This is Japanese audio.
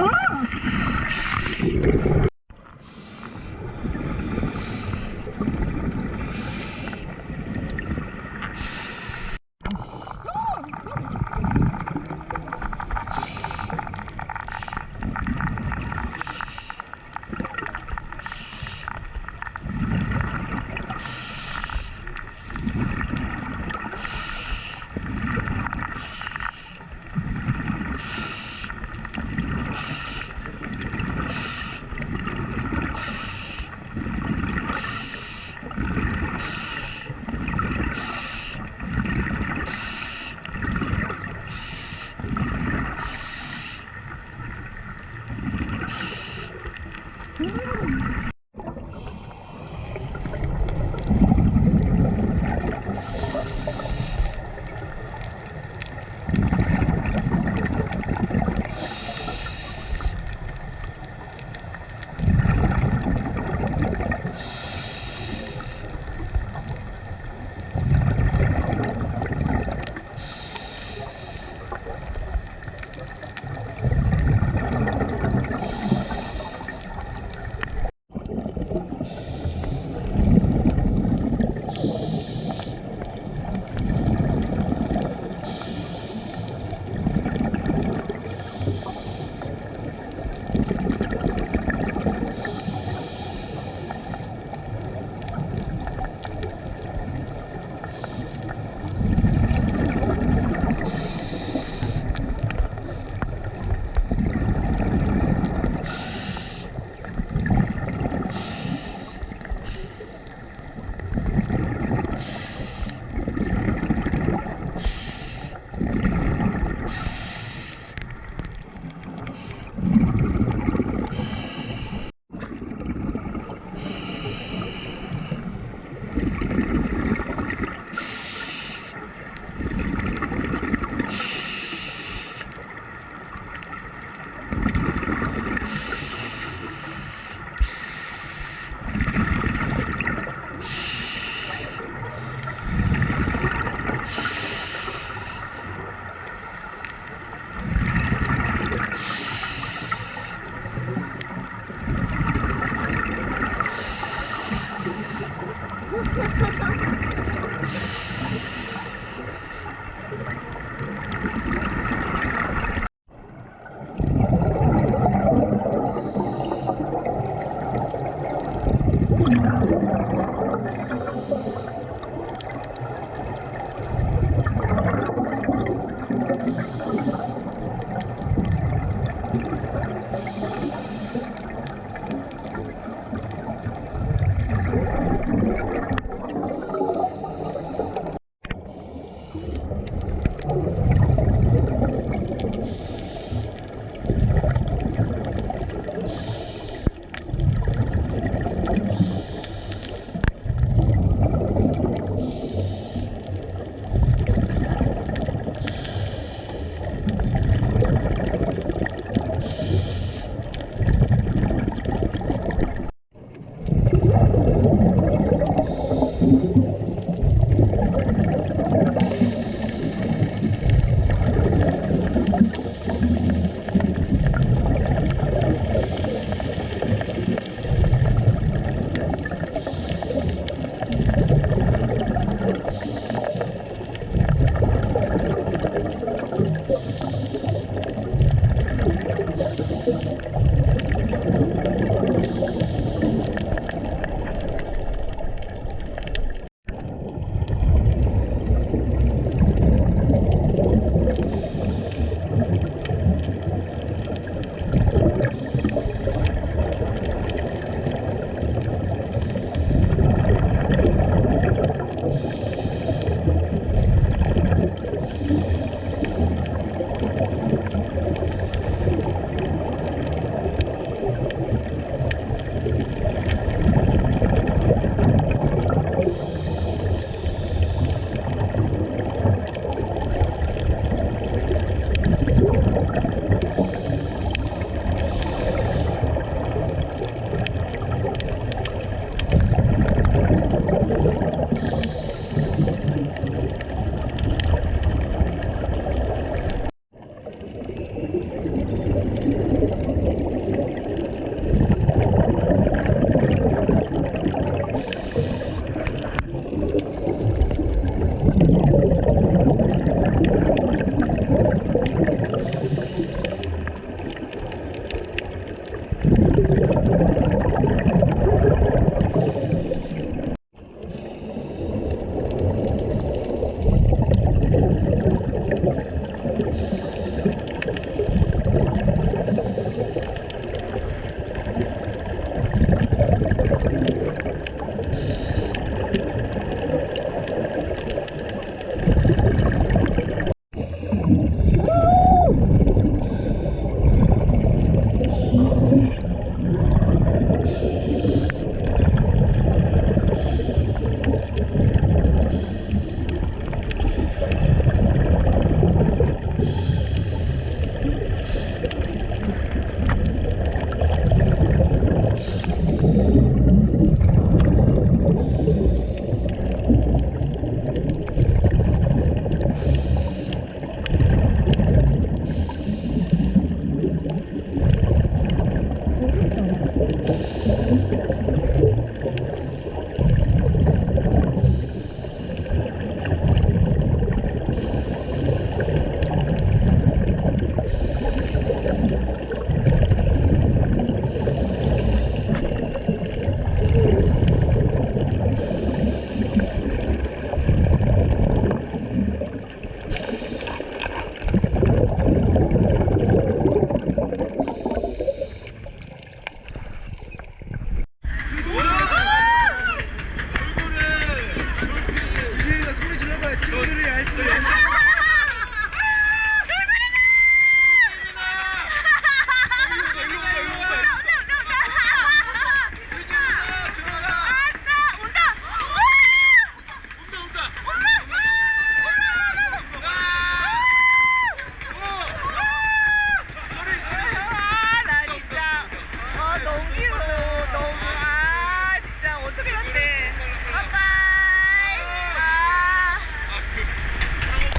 Oh!